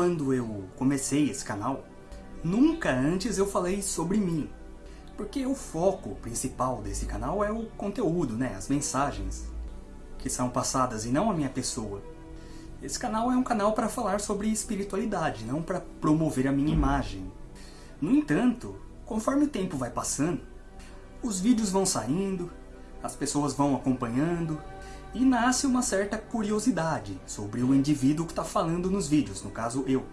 Quando eu comecei esse canal, nunca antes eu falei sobre mim. Porque o foco principal desse canal é o conteúdo, né? As mensagens que são passadas e não a minha pessoa. Esse canal é um canal para falar sobre espiritualidade, não para promover a minha imagem. No entanto, conforme o tempo vai passando, os vídeos vão saindo, as pessoas vão acompanhando, e nasce uma certa curiosidade sobre o indivíduo que está falando nos vídeos, no caso eu.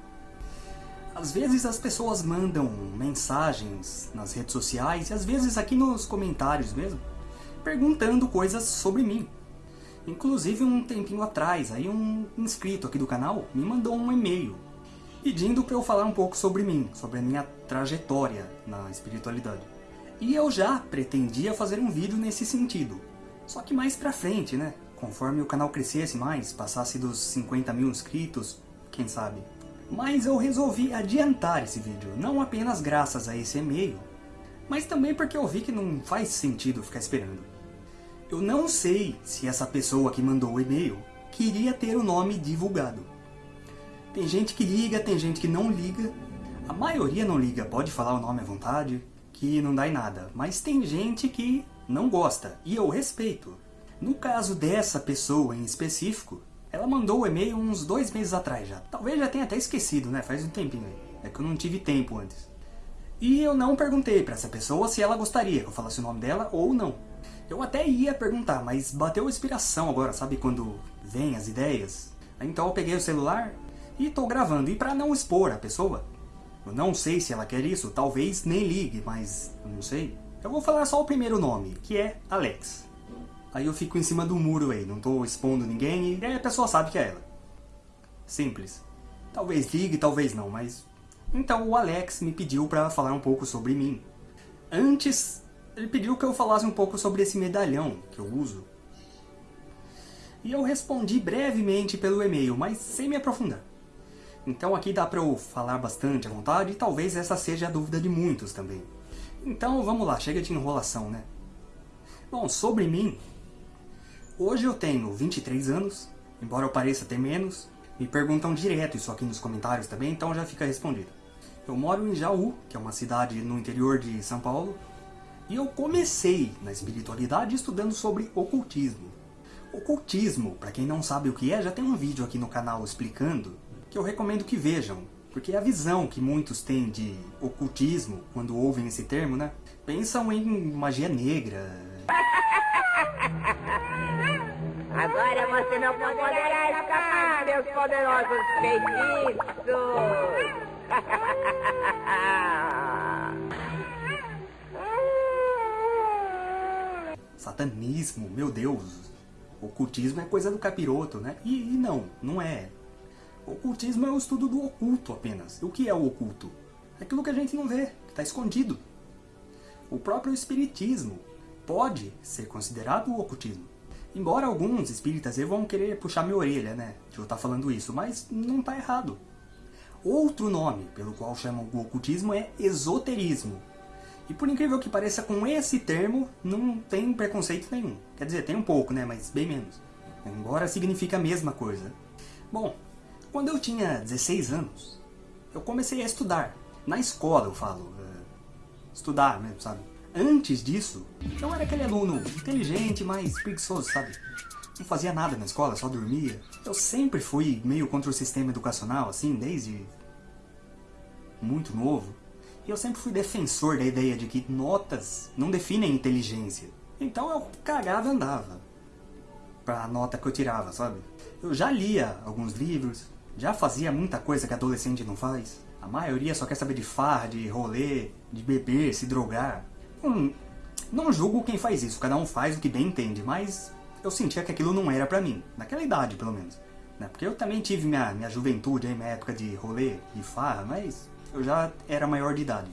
Às vezes as pessoas mandam mensagens nas redes sociais e às vezes aqui nos comentários mesmo, perguntando coisas sobre mim. Inclusive um tempinho atrás, aí um inscrito aqui do canal me mandou um e-mail pedindo para eu falar um pouco sobre mim, sobre a minha trajetória na espiritualidade. E eu já pretendia fazer um vídeo nesse sentido, só que mais pra frente, né? Conforme o canal crescesse mais, passasse dos 50 mil inscritos, quem sabe. Mas eu resolvi adiantar esse vídeo, não apenas graças a esse e-mail, mas também porque eu vi que não faz sentido ficar esperando. Eu não sei se essa pessoa que mandou o e-mail queria ter o nome divulgado. Tem gente que liga, tem gente que não liga. A maioria não liga, pode falar o nome à vontade, que não dá em nada. Mas tem gente que não gosta, e eu respeito. No caso dessa pessoa em específico, ela mandou o e-mail uns dois meses atrás já. Talvez já tenha até esquecido, né? Faz um tempinho aí. É que eu não tive tempo antes. E eu não perguntei para essa pessoa se ela gostaria que eu falasse o nome dela ou não. Eu até ia perguntar, mas bateu inspiração agora, sabe quando vem as ideias? Então eu peguei o celular e tô gravando. E para não expor a pessoa, eu não sei se ela quer isso, talvez nem ligue, mas eu não sei. Eu vou falar só o primeiro nome, que é Alex. Aí eu fico em cima do muro aí, não tô expondo ninguém e aí a pessoa sabe que é ela. Simples. Talvez ligue, talvez não, mas... Então o Alex me pediu para falar um pouco sobre mim. Antes ele pediu que eu falasse um pouco sobre esse medalhão que eu uso. E eu respondi brevemente pelo e-mail, mas sem me aprofundar. Então aqui dá para eu falar bastante à vontade e talvez essa seja a dúvida de muitos também. Então vamos lá, chega de enrolação, né? Bom, sobre mim, hoje eu tenho 23 anos, embora eu pareça ter menos, me perguntam direto isso aqui nos comentários também, então já fica respondido. Eu moro em Jaú, que é uma cidade no interior de São Paulo, e eu comecei na espiritualidade estudando sobre ocultismo. Ocultismo, para quem não sabe o que é, já tem um vídeo aqui no canal explicando, que eu recomendo que vejam, porque a visão que muitos têm de ocultismo, quando ouvem esse termo, né, pensam em magia negra. Agora você não poderá escapar, meus poderosos feitiços! satanismo, meu Deus, ocultismo é coisa do capiroto, né? E, e não, não é. Ocultismo é o estudo do oculto apenas. O que é o oculto? Aquilo que a gente não vê, que está escondido. O próprio espiritismo pode ser considerado o ocultismo. Embora alguns espíritas vão querer puxar minha orelha, né, de eu estar tá falando isso, mas não está errado. Outro nome pelo qual chamam o ocultismo é esoterismo, e por incrível que pareça, com esse termo não tem preconceito nenhum. Quer dizer, tem um pouco, né? Mas bem menos. Embora signifique a mesma coisa. Bom, quando eu tinha 16 anos, eu comecei a estudar. Na escola, eu falo. Uh, estudar mesmo, sabe? Antes disso, eu era aquele aluno inteligente, mas preguiçoso, sabe? Não fazia nada na escola, só dormia. Eu sempre fui meio contra o sistema educacional, assim, desde muito novo. E eu sempre fui defensor da ideia de que notas não definem inteligência. Então eu cagava e andava pra nota que eu tirava, sabe? Eu já lia alguns livros, já fazia muita coisa que adolescente não faz. A maioria só quer saber de farra, de rolê, de beber, se drogar. Hum, não julgo quem faz isso, cada um faz o que bem entende, mas eu sentia que aquilo não era pra mim, naquela idade pelo menos. Né? Porque eu também tive minha, minha juventude, aí, minha época de rolê, de farra, mas eu já era maior de idade.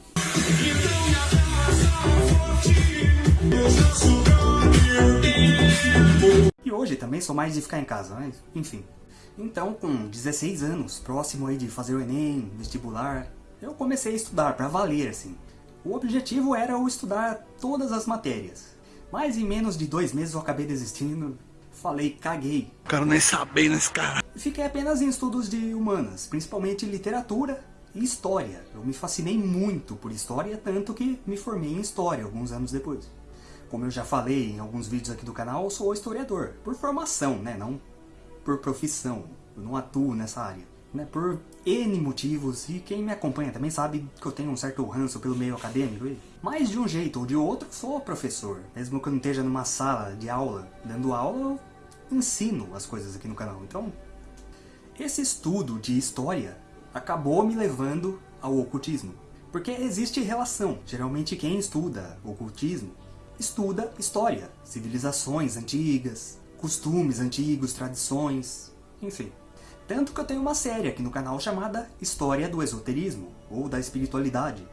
E hoje também sou mais de ficar em casa, mas enfim. Então, com 16 anos, próximo aí de fazer o Enem, vestibular, eu comecei a estudar para valer, assim. O objetivo era eu estudar todas as matérias. Mas em menos de dois meses eu acabei desistindo, falei, caguei. Quero nem saber nesse cara. Fiquei apenas em estudos de humanas, principalmente literatura e história. Eu me fascinei muito por história, tanto que me formei em história alguns anos depois. Como eu já falei em alguns vídeos aqui do canal, eu sou historiador, por formação, né, não por profissão. Eu não atuo nessa área. Né, por N motivos, e quem me acompanha também sabe que eu tenho um certo ranço pelo meio acadêmico. Mas de um jeito ou de outro, sou professor. Mesmo que eu não esteja numa sala de aula, dando aula, eu ensino as coisas aqui no canal. Então, esse estudo de história acabou me levando ao ocultismo. Porque existe relação. Geralmente quem estuda ocultismo, estuda história, civilizações antigas, costumes antigos, tradições, enfim. Tanto que eu tenho uma série aqui no canal chamada História do Esoterismo, ou da Espiritualidade,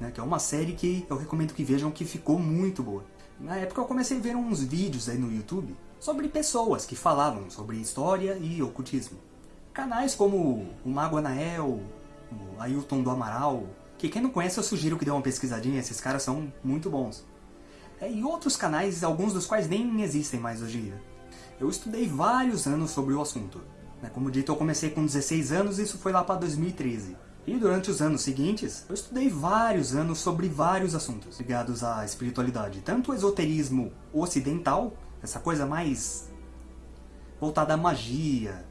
né, que é uma série que eu recomendo que vejam que ficou muito boa. Na época eu comecei a ver uns vídeos aí no YouTube sobre pessoas que falavam sobre história e ocultismo. Canais como o Mago Anael, o Ailton do Amaral, que quem não conhece eu sugiro que dê uma pesquisadinha, esses caras são muito bons. É, e outros canais, alguns dos quais nem existem mais hoje em dia. Eu estudei vários anos sobre o assunto. Né, como dito, eu comecei com 16 anos e isso foi lá para 2013. E durante os anos seguintes, eu estudei vários anos sobre vários assuntos ligados à espiritualidade. Tanto o esoterismo ocidental, essa coisa mais voltada à magia,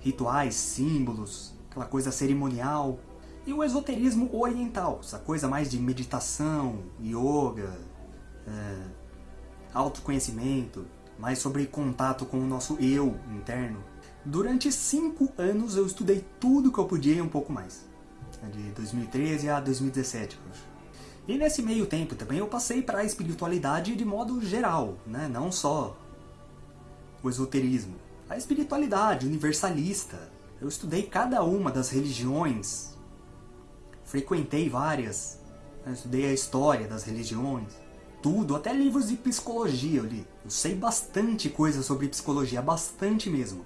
rituais, símbolos, aquela coisa cerimonial. E o esoterismo oriental, essa coisa mais de meditação, yoga, é, autoconhecimento, mais sobre contato com o nosso eu interno. Durante cinco anos eu estudei tudo que eu podia e um pouco mais. De 2013 a 2017, eu acho. E nesse meio tempo também eu passei para a espiritualidade de modo geral, né? não só o esoterismo a espiritualidade universalista. Eu estudei cada uma das religiões, frequentei várias, eu estudei a história das religiões, tudo, até livros de psicologia eu li. Eu sei bastante coisa sobre psicologia, bastante mesmo.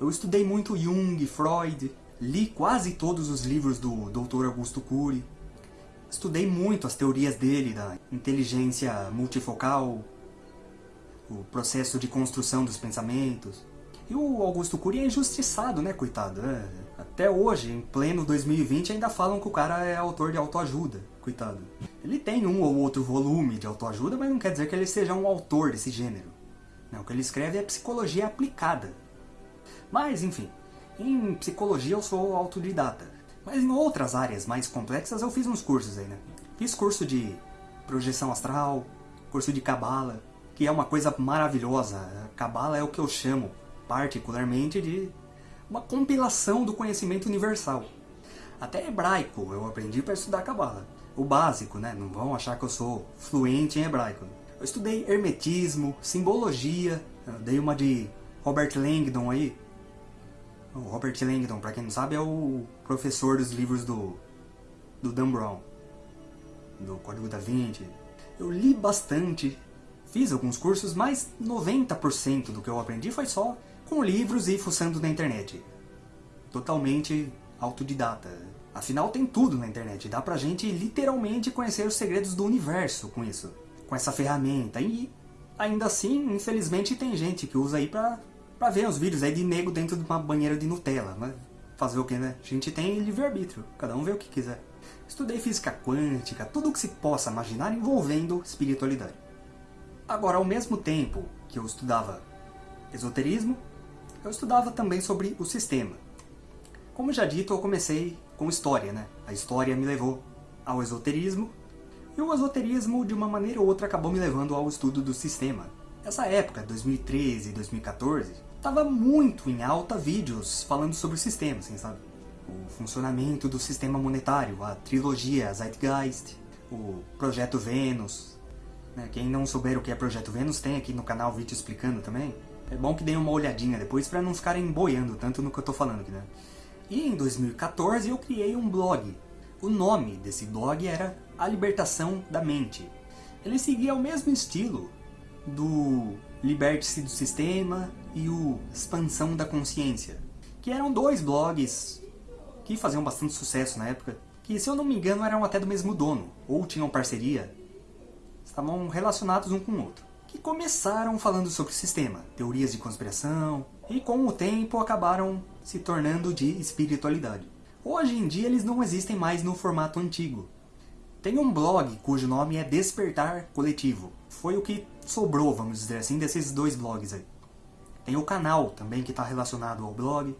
Eu estudei muito Jung, Freud, li quase todos os livros do Dr. Augusto Cury, estudei muito as teorias dele, da inteligência multifocal, o processo de construção dos pensamentos, e o Augusto Cury é injustiçado, né, coitado? É, até hoje, em pleno 2020, ainda falam que o cara é autor de autoajuda, coitado. Ele tem um ou outro volume de autoajuda, mas não quer dizer que ele seja um autor desse gênero. Não, o que ele escreve é psicologia aplicada. Mas, enfim, em psicologia eu sou autodidata. Mas em outras áreas mais complexas eu fiz uns cursos aí, né? Fiz curso de projeção astral, curso de cabala, que é uma coisa maravilhosa. Cabala é o que eu chamo particularmente de uma compilação do conhecimento universal. Até hebraico eu aprendi para estudar Kabbalah. O básico, né? Não vão achar que eu sou fluente em hebraico. Eu estudei hermetismo, simbologia, dei uma de Robert Langdon aí. O Robert Langdon, para quem não sabe, é o professor dos livros do, do Dan Brown, do Código da Vinci. Eu li bastante, fiz alguns cursos, mas 90% do que eu aprendi foi só com livros e fuçando na internet. Totalmente autodidata. Afinal, tem tudo na internet. Dá pra gente literalmente conhecer os segredos do universo com isso. Com essa ferramenta. E ainda assim, infelizmente, tem gente que usa aí pra, pra ver os vídeos aí de nego dentro de uma banheira de Nutella. Mas fazer o que, né? A gente tem livre-arbítrio. Cada um vê o que quiser. Estudei física quântica, tudo o que se possa imaginar envolvendo espiritualidade. Agora, ao mesmo tempo que eu estudava esoterismo, eu estudava também sobre o sistema. Como já dito, eu comecei com história, né? A história me levou ao esoterismo, e o esoterismo, de uma maneira ou outra, acabou me levando ao estudo do sistema. Essa época, 2013 e 2014, estava muito em alta vídeos falando sobre o sistema, assim, sabe? O funcionamento do sistema monetário, a trilogia Zeitgeist, o Projeto Vênus. Né? Quem não souber o que é Projeto Vênus, tem aqui no canal vídeo explicando também. É bom que deem uma olhadinha depois para não ficarem boiando tanto no que eu tô falando aqui, né? E em 2014 eu criei um blog. O nome desse blog era A Libertação da Mente. Ele seguia o mesmo estilo do Liberte-se do Sistema e o Expansão da Consciência, que eram dois blogs que faziam bastante sucesso na época, que se eu não me engano eram até do mesmo dono, ou tinham parceria, estavam relacionados um com o outro que começaram falando sobre o sistema, teorias de conspiração, e com o tempo acabaram se tornando de espiritualidade. Hoje em dia eles não existem mais no formato antigo. Tem um blog cujo nome é Despertar Coletivo. Foi o que sobrou, vamos dizer assim, desses dois blogs aí. Tem o canal também que está relacionado ao blog.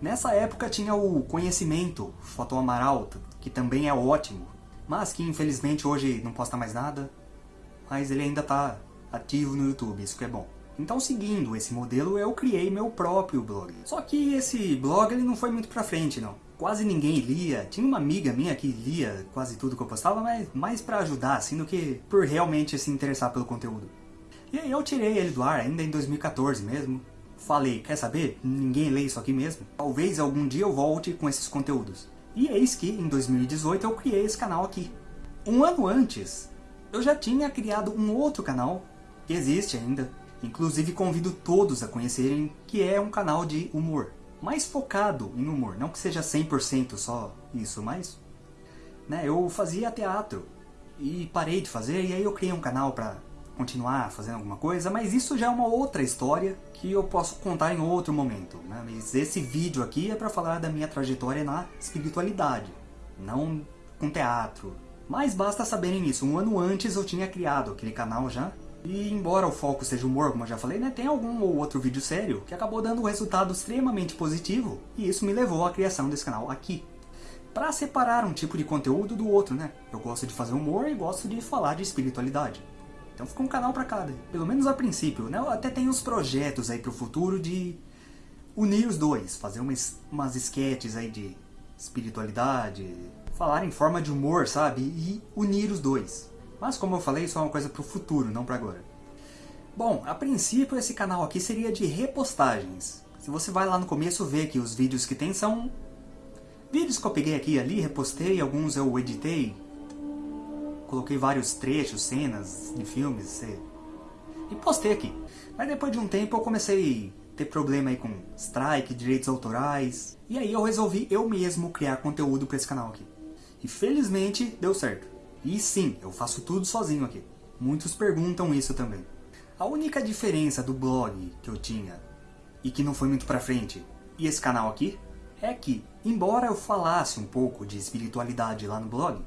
Nessa época tinha o Conhecimento, Foto Amaral, que também é ótimo, mas que infelizmente hoje não posta mais nada, mas ele ainda está ativo no YouTube, isso que é bom. Então, seguindo esse modelo, eu criei meu próprio blog. Só que esse blog ele não foi muito pra frente, não. Quase ninguém lia. Tinha uma amiga minha que lia quase tudo que eu postava, mas mais pra ajudar, assim, do que por realmente se interessar pelo conteúdo. E aí eu tirei ele do ar, ainda em 2014 mesmo. Falei, quer saber? Ninguém lê isso aqui mesmo. Talvez algum dia eu volte com esses conteúdos. E eis que, em 2018, eu criei esse canal aqui. Um ano antes, eu já tinha criado um outro canal, que existe ainda, Inclusive convido todos a conhecerem que é um canal de humor. Mais focado em humor, não que seja 100% só isso, mas... Né, eu fazia teatro e parei de fazer e aí eu criei um canal para continuar fazendo alguma coisa, mas isso já é uma outra história que eu posso contar em outro momento. Né? Mas esse vídeo aqui é para falar da minha trajetória na espiritualidade, não com teatro. Mas basta saberem isso, um ano antes eu tinha criado aquele canal já, e embora o foco seja humor, como eu já falei, né, tem algum ou outro vídeo sério que acabou dando um resultado extremamente positivo, e isso me levou à criação desse canal aqui. Para separar um tipo de conteúdo do outro, né? Eu gosto de fazer humor e gosto de falar de espiritualidade. Então fica um canal para cada, pelo menos a princípio, né? Eu até tenho uns projetos aí pro futuro de unir os dois, fazer umas, umas sketches aí de espiritualidade, falar em forma de humor, sabe? E unir os dois. Mas como eu falei, isso é uma coisa para o futuro, não para agora. Bom, a princípio esse canal aqui seria de repostagens. Se você vai lá no começo ver que os vídeos que tem são vídeos que eu peguei aqui e ali, repostei, alguns eu editei, coloquei vários trechos, cenas de filmes e postei aqui. Mas depois de um tempo eu comecei a ter problema aí com strike, direitos autorais, e aí eu resolvi eu mesmo criar conteúdo para esse canal aqui. E felizmente deu certo. E sim, eu faço tudo sozinho aqui. Muitos perguntam isso também. A única diferença do blog que eu tinha e que não foi muito pra frente e esse canal aqui é que, embora eu falasse um pouco de espiritualidade lá no blog,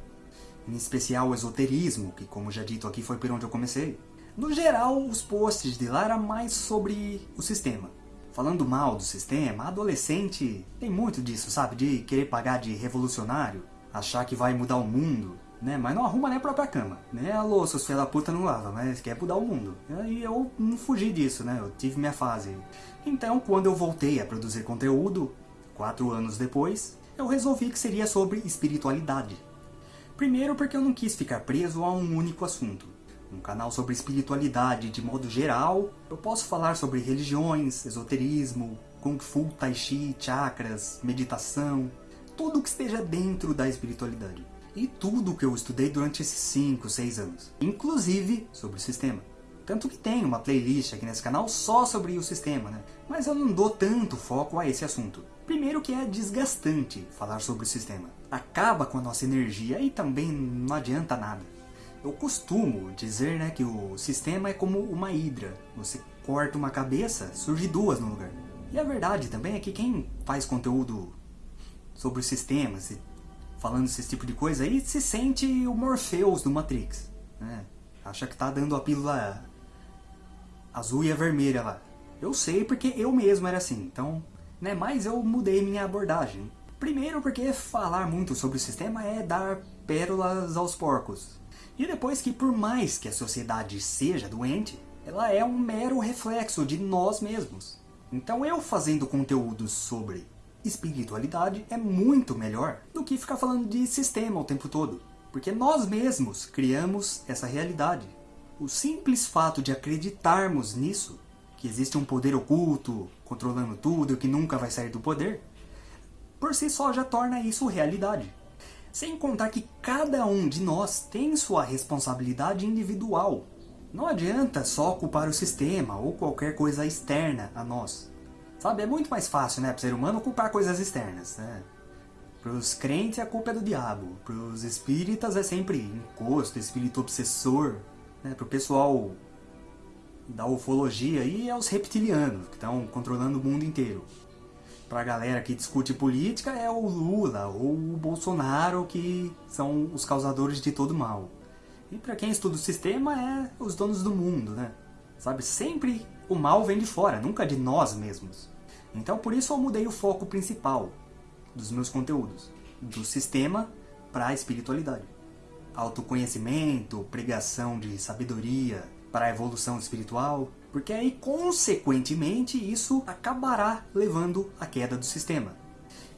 em especial o esoterismo, que como já dito aqui foi por onde eu comecei, no geral os posts de lá eram mais sobre o sistema. Falando mal do sistema, adolescente tem muito disso, sabe? De querer pagar de revolucionário, achar que vai mudar o mundo, né? Mas não arruma nem a própria cama, né? A louça, os filhos da puta não lava, mas quer mudar o mundo. E eu não fugi disso, né? Eu tive minha fase. Então, quando eu voltei a produzir conteúdo, quatro anos depois, eu resolvi que seria sobre espiritualidade. Primeiro porque eu não quis ficar preso a um único assunto. Um canal sobre espiritualidade de modo geral, eu posso falar sobre religiões, esoterismo, kung fu, tai chi, chakras, meditação, tudo que esteja dentro da espiritualidade e tudo que eu estudei durante esses 5, 6 anos, inclusive sobre o sistema. Tanto que tem uma playlist aqui nesse canal só sobre o sistema, né? Mas eu não dou tanto foco a esse assunto. Primeiro que é desgastante falar sobre o sistema. Acaba com a nossa energia e também não adianta nada. Eu costumo dizer né, que o sistema é como uma hidra. Você corta uma cabeça, surge duas no lugar. E a verdade também é que quem faz conteúdo sobre o sistema, falando esse tipo de coisa aí, se sente o Morpheus do Matrix. Né? Acha que tá dando a pílula azul e a vermelha lá. Eu sei porque eu mesmo era assim, então... Né, mas eu mudei minha abordagem. Primeiro porque falar muito sobre o sistema é dar pérolas aos porcos. E depois que por mais que a sociedade seja doente, ela é um mero reflexo de nós mesmos. Então eu fazendo conteúdos sobre espiritualidade é muito melhor do que ficar falando de sistema o tempo todo. Porque nós mesmos criamos essa realidade. O simples fato de acreditarmos nisso, que existe um poder oculto controlando tudo e que nunca vai sair do poder, por si só já torna isso realidade. Sem contar que cada um de nós tem sua responsabilidade individual. Não adianta só culpar o sistema ou qualquer coisa externa a nós. Sabe, é muito mais fácil, né, para o ser humano culpar coisas externas, né? Para os crentes a culpa é do diabo, para os espíritas é sempre encosto, espírito obsessor, né? Para o pessoal da ufologia aí é os reptilianos, que estão controlando o mundo inteiro. Pra galera que discute política é o Lula ou o Bolsonaro que são os causadores de todo mal. E para quem estuda o sistema é os donos do mundo, né? Sabe, sempre o mal vem de fora, nunca de nós mesmos. Então por isso eu mudei o foco principal dos meus conteúdos, do sistema para a espiritualidade. Autoconhecimento, pregação de sabedoria para a evolução espiritual, porque aí consequentemente isso acabará levando à queda do sistema.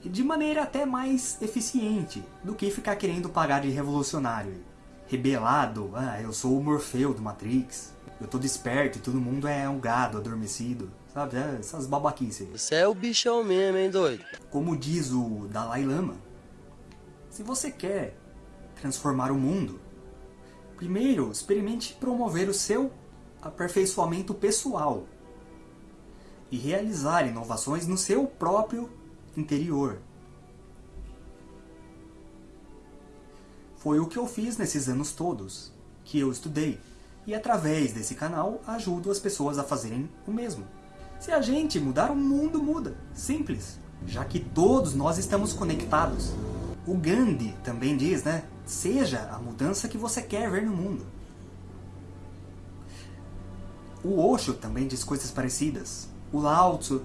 De maneira até mais eficiente do que ficar querendo pagar de revolucionário. Rebelado, ah, eu sou o Morfeu do Matrix, eu tô desperto e todo mundo é um gado adormecido. Sabe, é, essas babaquices aí. Você é o bichão mesmo, hein, doido? Como diz o Dalai Lama, se você quer transformar o mundo, primeiro experimente promover o seu aperfeiçoamento pessoal e realizar inovações no seu próprio interior. Foi o que eu fiz nesses anos todos, que eu estudei, e através desse canal ajudo as pessoas a fazerem o mesmo. Se a gente mudar, o mundo muda. Simples. Já que todos nós estamos conectados. O Gandhi também diz, né? Seja a mudança que você quer ver no mundo. O Osho também diz coisas parecidas. O Lao Tzu.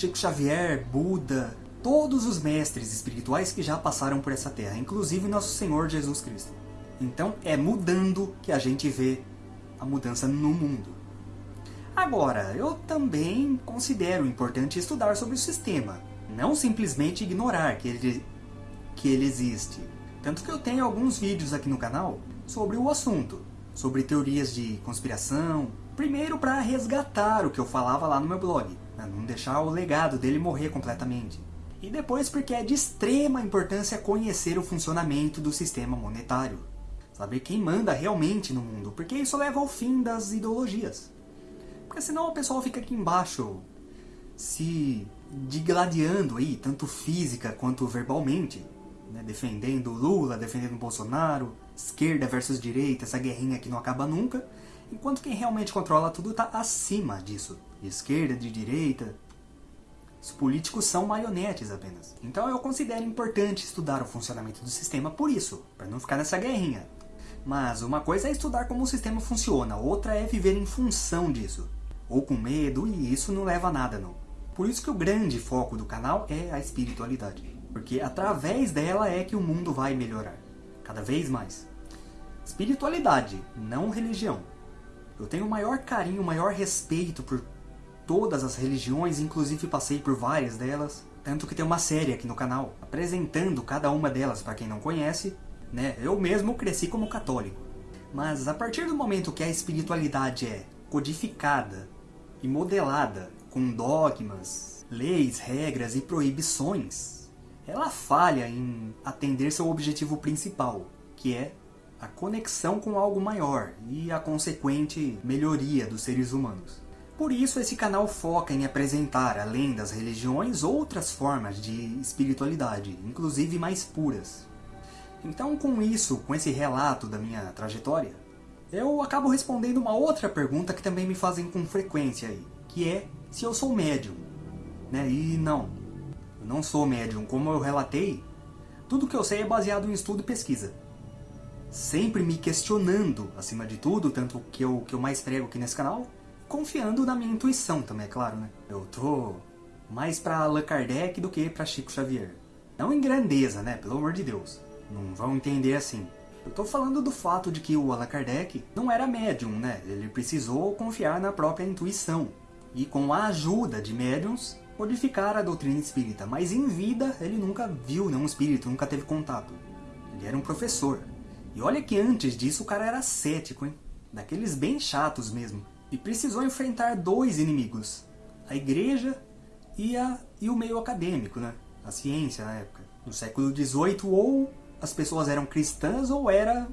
Chico Xavier, Buda, todos os mestres espirituais que já passaram por essa terra, inclusive nosso Senhor Jesus Cristo. Então é mudando que a gente vê a mudança no mundo. Agora, eu também considero importante estudar sobre o sistema, não simplesmente ignorar que ele, que ele existe. Tanto que eu tenho alguns vídeos aqui no canal sobre o assunto, sobre teorias de conspiração, primeiro para resgatar o que eu falava lá no meu blog? Não deixar o legado dele morrer completamente. E depois porque é de extrema importância conhecer o funcionamento do sistema monetário. Saber quem manda realmente no mundo, porque isso leva ao fim das ideologias. Porque senão o pessoal fica aqui embaixo se digladiando aí, tanto física quanto verbalmente, né? defendendo Lula, defendendo Bolsonaro, esquerda versus direita, essa guerrinha que não acaba nunca, enquanto quem realmente controla tudo está acima disso, de esquerda, de direita. Os políticos são marionetes apenas. Então eu considero importante estudar o funcionamento do sistema por isso, para não ficar nessa guerrinha. Mas uma coisa é estudar como o sistema funciona, outra é viver em função disso ou com medo, e isso não leva a nada não. Por isso que o grande foco do canal é a espiritualidade. Porque através dela é que o mundo vai melhorar. Cada vez mais. Espiritualidade, não religião. Eu tenho o maior carinho, o maior respeito por todas as religiões, inclusive passei por várias delas. Tanto que tem uma série aqui no canal, apresentando cada uma delas para quem não conhece. Né? Eu mesmo cresci como católico. Mas a partir do momento que a espiritualidade é codificada e modelada com dogmas, leis, regras e proibições, ela falha em atender seu objetivo principal, que é a conexão com algo maior e a consequente melhoria dos seres humanos. Por isso esse canal foca em apresentar, além das religiões, outras formas de espiritualidade, inclusive mais puras. Então com isso, com esse relato da minha trajetória, eu acabo respondendo uma outra pergunta que também me fazem com frequência aí, que é se eu sou médium. Né? E não, eu não sou médium. Como eu relatei, tudo que eu sei é baseado em estudo e pesquisa. Sempre me questionando, acima de tudo, tanto que eu, que eu mais prego aqui nesse canal, confiando na minha intuição também, é claro, né? Eu tô mais pra Allan Kardec do que pra Chico Xavier. Não em grandeza, né? Pelo amor de Deus. Não vão entender assim. Eu tô falando do fato de que o Allan Kardec não era médium, né? Ele precisou confiar na própria intuição. E com a ajuda de médiums, modificar a doutrina espírita. Mas em vida, ele nunca viu nenhum espírito, nunca teve contato. Ele era um professor. E olha que antes disso o cara era cético, hein? Daqueles bem chatos mesmo. E precisou enfrentar dois inimigos. A igreja e, a, e o meio acadêmico, né? A ciência na época. No século XVIII ou as pessoas eram cristãs ou era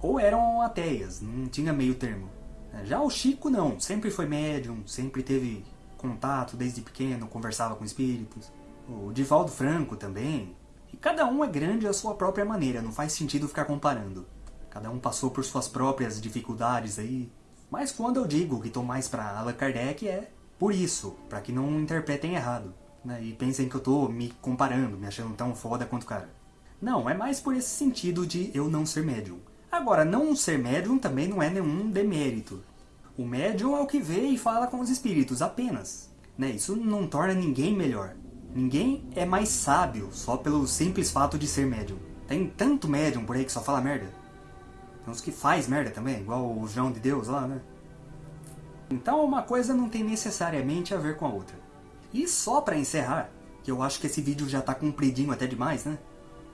ou eram ateias, não tinha meio termo. É, já o Chico não, sempre foi médium, sempre teve contato desde pequeno, conversava com espíritos. O Divaldo Franco também. E cada um é grande à sua própria maneira, não faz sentido ficar comparando. Cada um passou por suas próprias dificuldades aí. Mas quando eu digo que estou mais para Allan Kardec é por isso, para que não interpretem errado. Né? E pensem que eu estou me comparando, me achando tão foda quanto o cara. Não, é mais por esse sentido de eu não ser médium. Agora, não ser médium também não é nenhum demérito. O médium é o que vê e fala com os espíritos, apenas. Né? Isso não torna ninguém melhor. Ninguém é mais sábio só pelo simples fato de ser médium. Tem tanto médium por aí que só fala merda. Tem uns que faz merda também, igual o João de Deus lá, né? Então uma coisa não tem necessariamente a ver com a outra. E só pra encerrar, que eu acho que esse vídeo já tá compridinho até demais, né?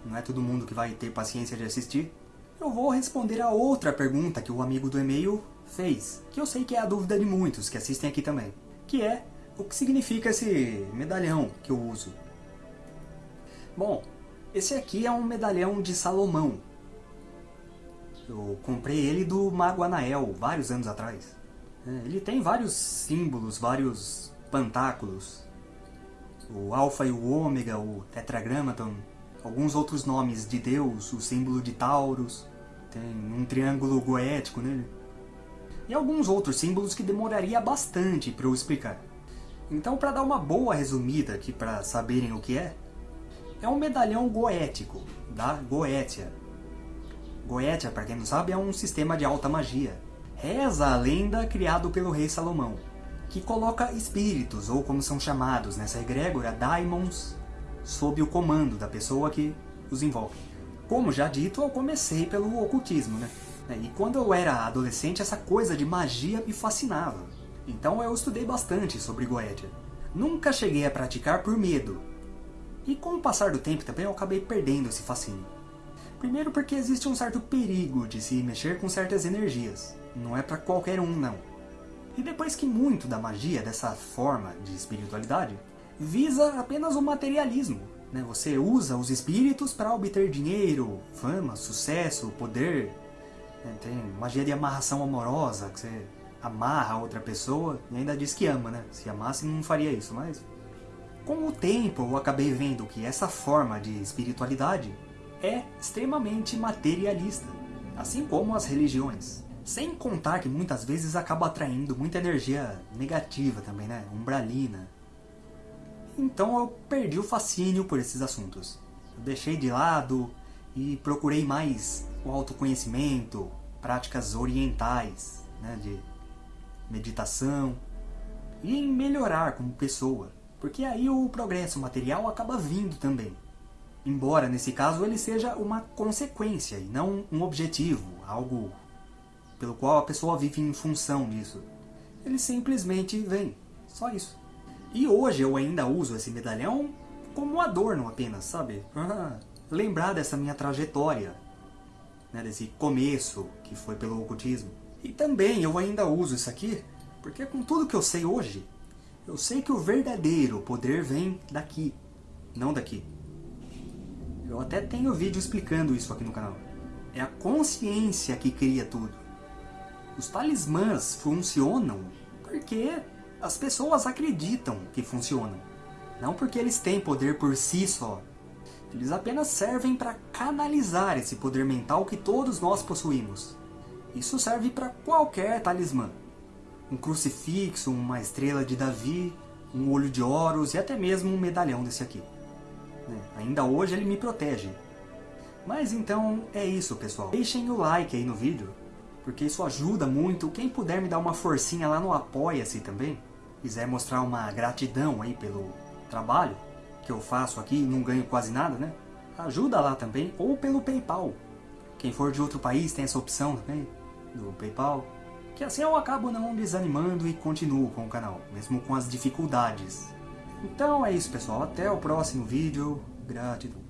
Não é todo mundo que vai ter paciência de assistir eu vou responder a outra pergunta que o amigo do e-mail fez, que eu sei que é a dúvida de muitos que assistem aqui também, que é o que significa esse medalhão que eu uso. Bom, esse aqui é um medalhão de Salomão. Eu comprei ele do Mago Anael, vários anos atrás. É, ele tem vários símbolos, vários pantáculos. O Alfa e o Ômega, o Tetragramaton, alguns outros nomes de Deus, o símbolo de Taurus, tem um triângulo goético nele, e alguns outros símbolos que demoraria bastante para eu explicar. Então, para dar uma boa resumida aqui para saberem o que é, é um medalhão goético, da Goétia. Goétia, para quem não sabe, é um sistema de alta magia. Reza a lenda criado pelo rei Salomão, que coloca espíritos, ou como são chamados nessa egrégora, daimons, sob o comando da pessoa que os invoca. Como já dito, eu comecei pelo ocultismo, né? E quando eu era adolescente, essa coisa de magia me fascinava. Então eu estudei bastante sobre Goetia. Nunca cheguei a praticar por medo. E com o passar do tempo também eu acabei perdendo esse fascínio. Primeiro porque existe um certo perigo de se mexer com certas energias. Não é para qualquer um, não. E depois que muito da magia, dessa forma de espiritualidade, visa apenas o materialismo. Né? Você usa os espíritos para obter dinheiro, fama, sucesso, poder. Né? Tem magia de amarração amorosa, que você amarra a outra pessoa e ainda diz que ama, né? Se amasse não faria isso, mas... Com o tempo eu acabei vendo que essa forma de espiritualidade é extremamente materialista, assim como as religiões. Sem contar que muitas vezes acaba atraindo muita energia negativa também, né? Umbralina, então eu perdi o fascínio por esses assuntos. Eu deixei de lado e procurei mais o autoconhecimento, práticas orientais, né, de meditação, e em melhorar como pessoa, porque aí o progresso material acaba vindo também. Embora nesse caso ele seja uma consequência e não um objetivo, algo pelo qual a pessoa vive em função disso. Ele simplesmente vem, só isso. E hoje eu ainda uso esse medalhão como adorno apenas, sabe? lembrar dessa minha trajetória, né? desse começo que foi pelo ocultismo. E também eu ainda uso isso aqui, porque com tudo que eu sei hoje, eu sei que o verdadeiro poder vem daqui, não daqui. Eu até tenho vídeo explicando isso aqui no canal. É a consciência que cria tudo. Os talismãs funcionam porque as pessoas acreditam que funcionam, não porque eles têm poder por si só. Eles apenas servem para canalizar esse poder mental que todos nós possuímos. Isso serve para qualquer talismã. Um crucifixo, uma estrela de Davi, um olho de Horus e até mesmo um medalhão desse aqui. É, ainda hoje ele me protege. Mas então é isso pessoal. Deixem o like aí no vídeo, porque isso ajuda muito. Quem puder me dar uma forcinha lá no Apoia-se também, quiser mostrar uma gratidão aí pelo trabalho que eu faço aqui e não ganho quase nada, né? Ajuda lá também, ou pelo Paypal. Quem for de outro país tem essa opção também, do Paypal. Que assim eu acabo não desanimando e continuo com o canal, mesmo com as dificuldades. Então é isso pessoal, até o próximo vídeo. Gratidão.